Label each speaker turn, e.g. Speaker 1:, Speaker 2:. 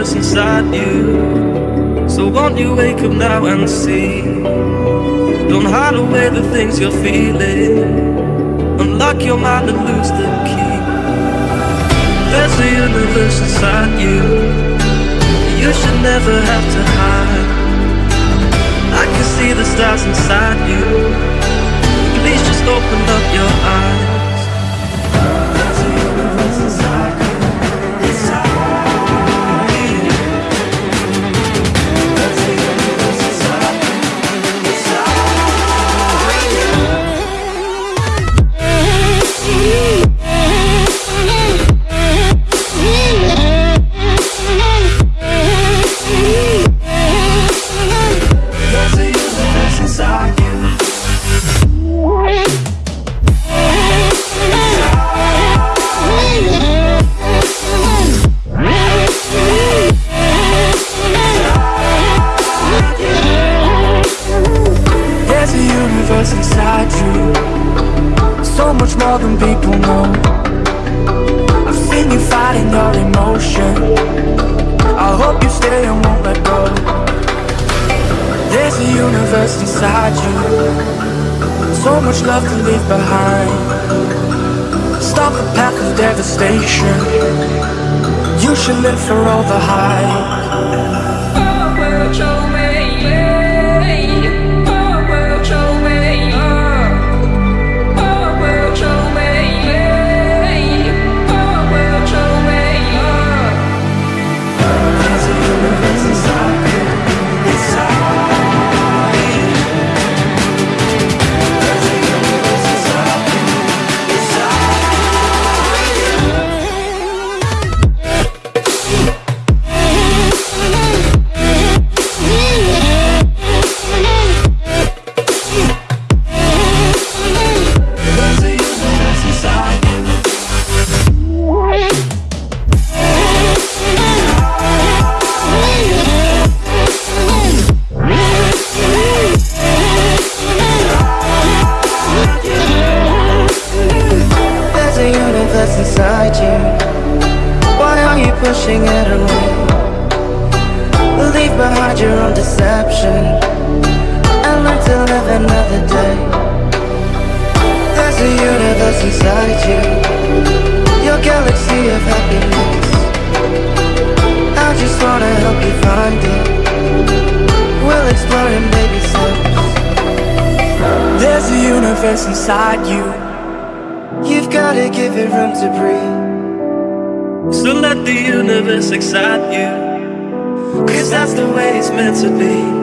Speaker 1: Universe inside you. So won't you wake up now and see? Don't hide away the things you're feeling. Unlock your mind and lose the key. There's a universe inside you. You should never have to hide. I can see the stars inside you. More than people know. I've seen you fighting your emotion. I hope you stay and won't let go. There's a universe inside you. So much love to leave behind. Stop the path of devastation. You should live for all the hype.
Speaker 2: Universe inside you. Why are you pushing it away? Leave behind your own deception and learn to live another day. There's a universe inside you, your galaxy of happiness. I just wanna help you find it. We'll explore in baby steps.
Speaker 1: There's a universe inside you.
Speaker 2: You've gotta give it room to breathe.
Speaker 1: So let the universe excite you. Cause that's the way it's meant to be.